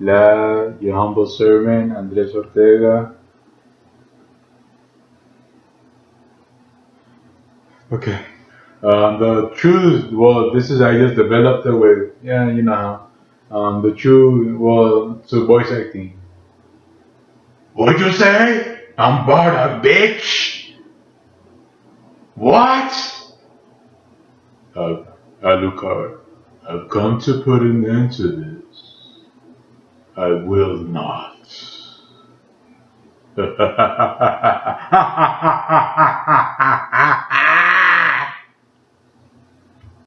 La, your humble servant, Andres Ortega. Okay. Um, the truth, well, this is, I just developed it with, yeah, you know how. Um, the true, well, so voice acting. What'd you say? I'm Barda, bitch! What? Uh, Alucard, I've come to put an end to this. I will not.